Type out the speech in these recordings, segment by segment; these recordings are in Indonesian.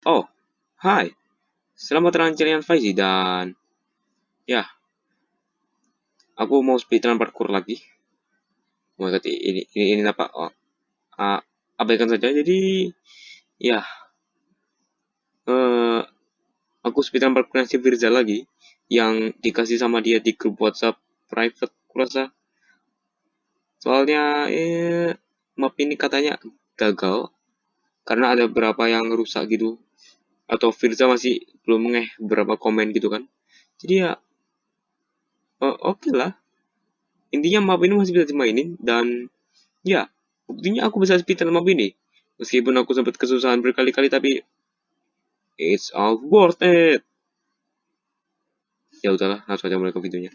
Oh, hai. Selamat datang kalian Faizi dan ya, aku mau speedrun parkour lagi. Mau ikut ini ini, ini apa? Oh, uh, abaikan saja. Jadi ya, uh, aku speedrun parkour si Firza lagi yang dikasih sama dia di grup WhatsApp private kurasa. Soalnya eh map ini katanya gagal karena ada beberapa yang rusak gitu atau Firza masih belum ngeh beberapa komen gitu kan. Jadi ya uh, oke okay lah. Intinya map ini masih bisa dimainin dan ya buktinya aku bisa speedrun map ini. Meskipun aku sempat kesusahan berkali-kali tapi it's all worth it. Ya udahlah langsung aja mulai ke videonya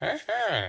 aha